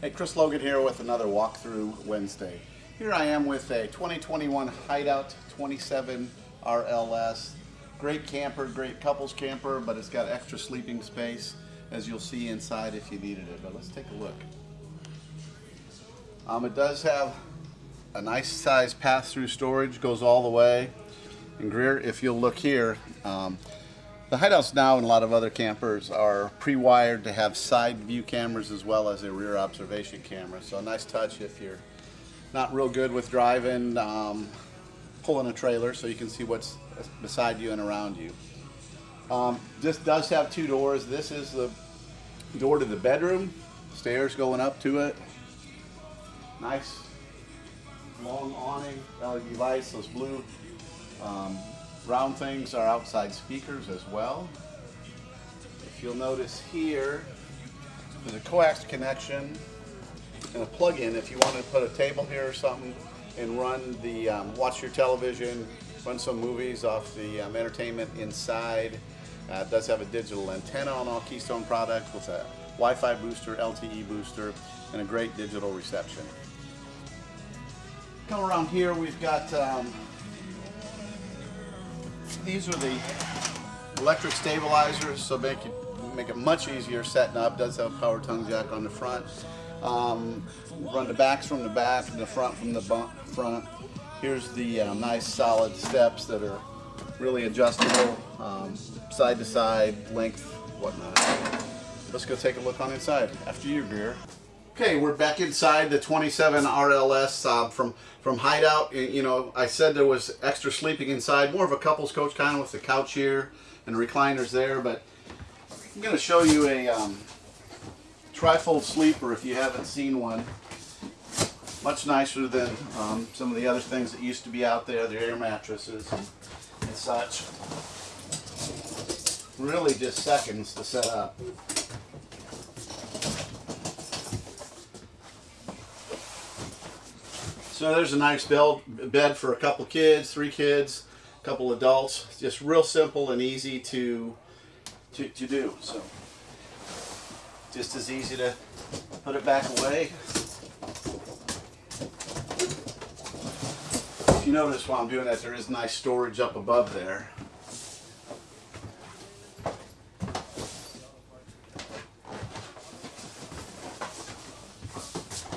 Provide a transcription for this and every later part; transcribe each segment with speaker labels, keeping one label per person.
Speaker 1: Hey, Chris Logan here with another walkthrough Wednesday. Here I am with a 2021 Hideout 27 RLS. Great camper, great couples camper, but it's got extra sleeping space as you'll see inside if you needed it. But let's take a look. Um, it does have a nice size pass-through storage, goes all the way. And Greer, if you'll look here, um, the hideouts now and a lot of other campers are pre-wired to have side view cameras as well as a rear observation camera. So a nice touch if you're not real good with driving, um, pulling a trailer so you can see what's beside you and around you. Um, this does have two doors. This is the door to the bedroom, stairs going up to it. Nice long awning, LED lights, those blue um, Round things are outside speakers as well. If you'll notice here, there's a coax connection and a plug-in if you want to put a table here or something and run the, um, watch your television, run some movies off the um, entertainment inside. Uh, it does have a digital antenna on all Keystone products with a Wi-Fi booster, LTE booster, and a great digital reception. Come around here, we've got um, these are the electric stabilizers, so make it make it much easier setting up. Does have a power tongue jack on the front. Um, run the backs from the back and the front from the front. Here's the uh, nice solid steps that are really adjustable, um, side to side, length, whatnot. Let's go take a look on inside after you, Greer. Okay, we're back inside the 27 RLS uh, from from Hideout. You know, I said there was extra sleeping inside, more of a couple's coach kind of with the couch here and recliners there, but I'm going to show you a um, trifold sleeper if you haven't seen one. Much nicer than um, some of the other things that used to be out there, the air mattresses and, and such. Really just seconds to set up. So there's a nice bed, bed for a couple kids, three kids, a couple adults. Just real simple and easy to, to, to do. So just as easy to put it back away. If you notice while I'm doing that, there is nice storage up above there.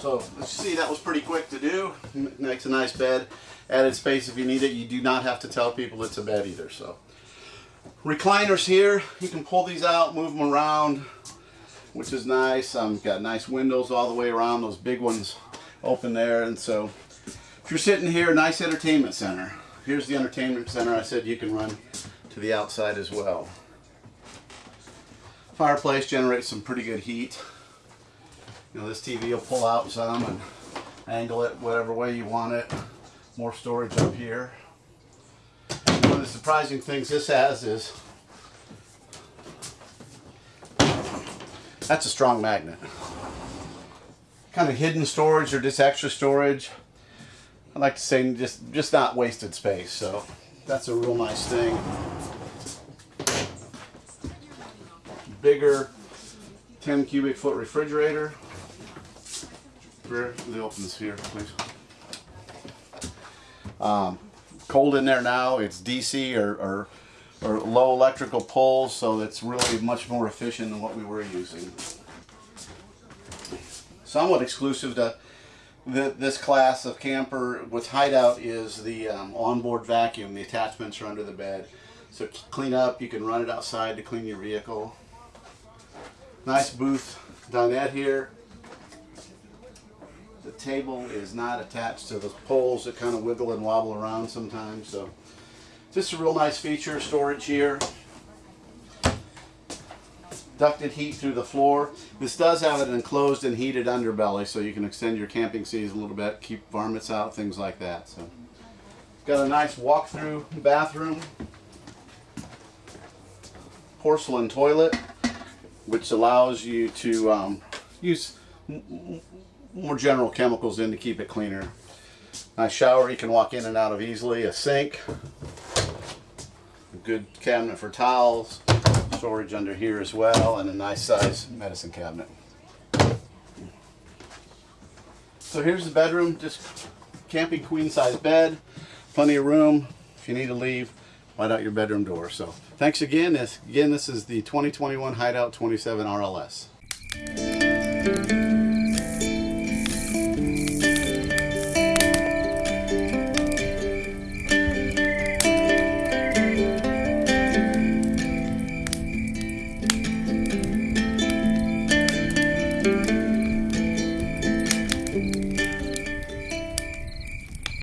Speaker 1: So let's see, that was pretty quick to do. Makes a nice bed. Added space if you need it. You do not have to tell people it's a bed either. So recliners here. You can pull these out, move them around, which is nice. Um, got nice windows all the way around. Those big ones open there. And so if you're sitting here, nice entertainment center. Here's the entertainment center. I said you can run to the outside as well. Fireplace generates some pretty good heat. You know, this TV will pull out some and angle it whatever way you want it. More storage up here. One of the surprising things this has is that's a strong magnet. Kind of hidden storage or just extra storage. I like to say just just not wasted space. So that's a real nice thing. Bigger 10 cubic foot refrigerator. They open this here, please. Um, cold in there now. It's DC or, or, or low electrical pulls, so it's really much more efficient than what we were using. Somewhat exclusive to the, this class of camper with hideout is the um, onboard vacuum. The attachments are under the bed. So clean up, you can run it outside to clean your vehicle. Nice booth dinette here the table is not attached to the poles that kind of wiggle and wobble around sometimes. So just a real nice feature, storage here. Ducted heat through the floor. This does have an enclosed and heated underbelly so you can extend your camping season a little bit, keep varmints out, things like that. So got a nice walk-through bathroom. Porcelain toilet, which allows you to um, use more general chemicals in to keep it cleaner. Nice shower you can walk in and out of easily. A sink. A good cabinet for towels. Storage under here as well. And a nice size medicine cabinet. So here's the bedroom, just camping queen size bed, plenty of room. If you need to leave, light out your bedroom door. So thanks again. This, again, this is the 2021 Hideout 27 RLS.